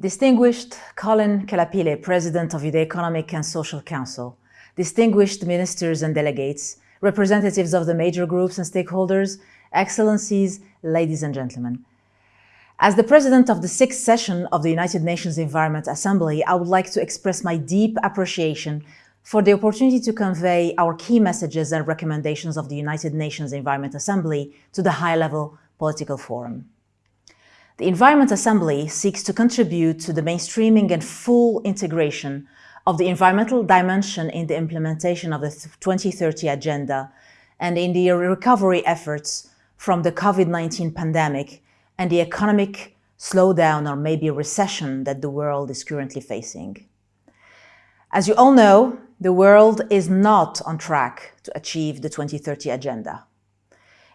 Distinguished Collen Kelapile, President of the Economic and Social Council, distinguished ministers and delegates, representatives of the major groups and stakeholders, excellencies, ladies and gentlemen. As the president of the sixth session of the United Nations Environment Assembly, I would like to express my deep appreciation for the opportunity to convey our key messages and recommendations of the United Nations Environment Assembly to the high-level political forum. The Environment Assembly seeks to contribute to the mainstreaming and full integration of the environmental dimension in the implementation of the 2030 Agenda and in the recovery efforts from the COVID-19 pandemic and the economic slowdown or maybe recession that the world is currently facing. As you all know, the world is not on track to achieve the 2030 Agenda.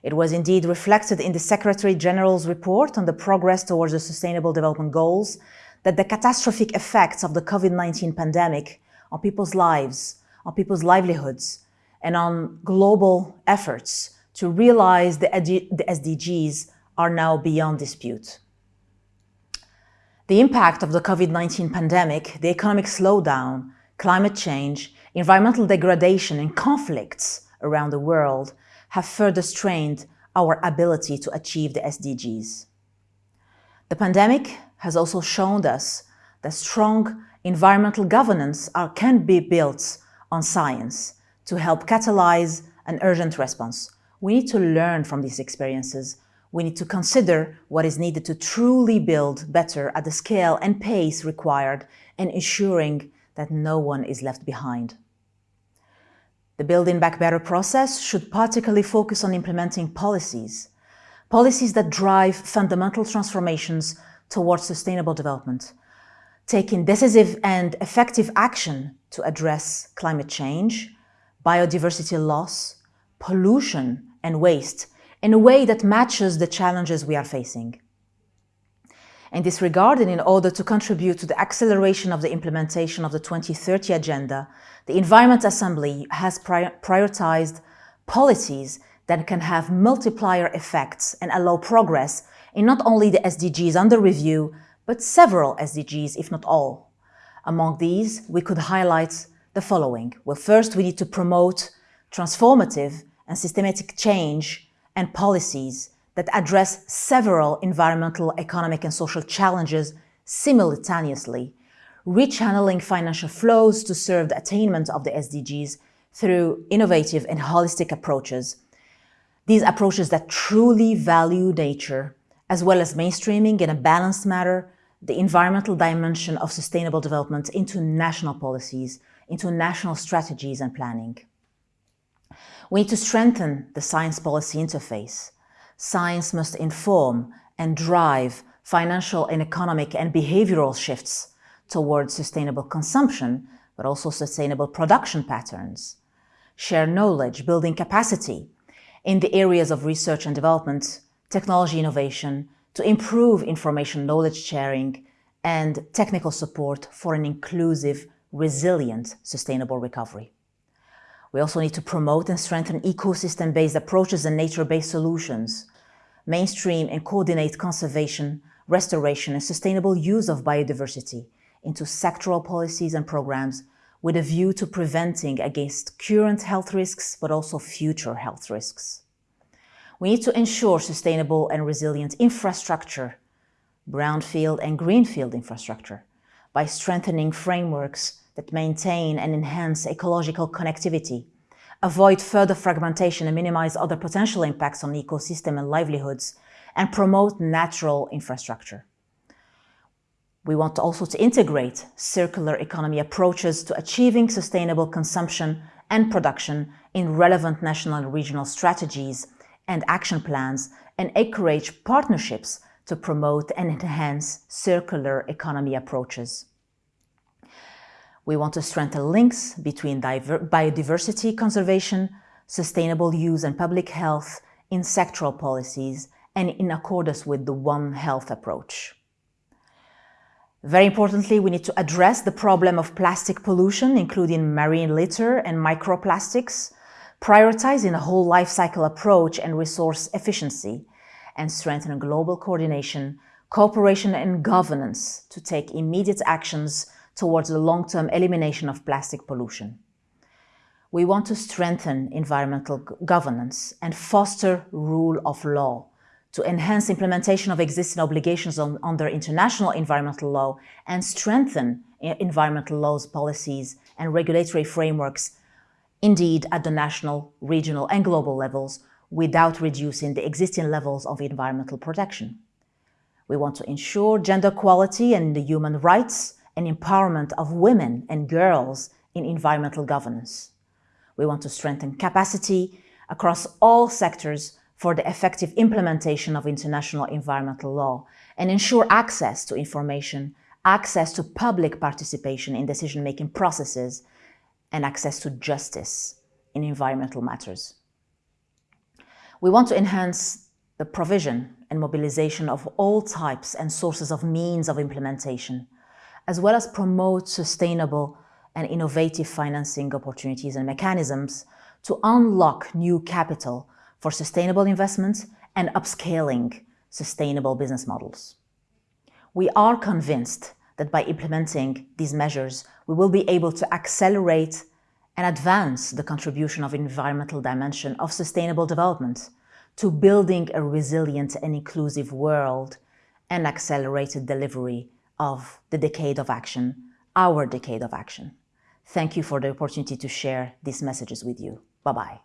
It was indeed reflected in the Secretary General's report on the progress towards the Sustainable Development Goals that the catastrophic effects of the COVID-19 pandemic on people's lives, on people's livelihoods, and on global efforts to realize the, the SDGs are now beyond dispute. The impact of the COVID-19 pandemic, the economic slowdown, climate change, environmental degradation and conflicts around the world have further strained our ability to achieve the SDGs. The pandemic has also shown us that strong environmental governance are, can be built on science to help catalyze an urgent response. We need to learn from these experiences. We need to consider what is needed to truly build better at the scale and pace required and ensuring that no one is left behind. The Building Back Better process should particularly focus on implementing policies, policies that drive fundamental transformations towards sustainable development, taking decisive and effective action to address climate change, biodiversity loss, pollution and waste in a way that matches the challenges we are facing. In this regard, and in order to contribute to the acceleration of the implementation of the 2030 Agenda, the Environment Assembly has prioritized policies that can have multiplier effects and allow progress in not only the SDGs under review, but several SDGs, if not all. Among these, we could highlight the following. Well, first, we need to promote transformative and systematic change and policies that address several environmental, economic and social challenges simultaneously, rechanneling financial flows to serve the attainment of the SDGs through innovative and holistic approaches. These approaches that truly value nature, as well as mainstreaming in a balanced manner the environmental dimension of sustainable development into national policies, into national strategies and planning. We need to strengthen the science policy interface. Science must inform and drive financial and economic and behavioral shifts towards sustainable consumption, but also sustainable production patterns. Share knowledge, building capacity in the areas of research and development, technology innovation, to improve information knowledge sharing and technical support for an inclusive, resilient, sustainable recovery. We also need to promote and strengthen ecosystem-based approaches and nature-based solutions, mainstream and coordinate conservation, restoration and sustainable use of biodiversity into sectoral policies and programs with a view to preventing against current health risks, but also future health risks. We need to ensure sustainable and resilient infrastructure, brownfield and greenfield infrastructure, by strengthening frameworks that maintain and enhance ecological connectivity, avoid further fragmentation and minimize other potential impacts on ecosystem and livelihoods, and promote natural infrastructure. We want also to integrate circular economy approaches to achieving sustainable consumption and production in relevant national and regional strategies and action plans and encourage partnerships to promote and enhance circular economy approaches. We want to strengthen links between biodiversity conservation, sustainable use and public health in sectoral policies and in accordance with the One Health approach. Very importantly, we need to address the problem of plastic pollution, including marine litter and microplastics, prioritizing a whole life cycle approach and resource efficiency, and strengthen global coordination cooperation and governance to take immediate actions towards the long-term elimination of plastic pollution. We want to strengthen environmental governance and foster rule of law to enhance implementation of existing obligations on, under international environmental law and strengthen eh, environmental laws, policies and regulatory frameworks, indeed at the national, regional and global levels without reducing the existing levels of environmental protection. We want to ensure gender equality and the human rights and empowerment of women and girls in environmental governance. We want to strengthen capacity across all sectors for the effective implementation of international environmental law and ensure access to information, access to public participation in decision-making processes, and access to justice in environmental matters. We want to enhance the provision and mobilization of all types and sources of means of implementation, as well as promote sustainable and innovative financing opportunities and mechanisms to unlock new capital for sustainable investments and upscaling sustainable business models. We are convinced that by implementing these measures, we will be able to accelerate and advance the contribution of environmental dimension of sustainable development to building a resilient and inclusive world and accelerated delivery of the decade of action, our decade of action. Thank you for the opportunity to share these messages with you. Bye-bye.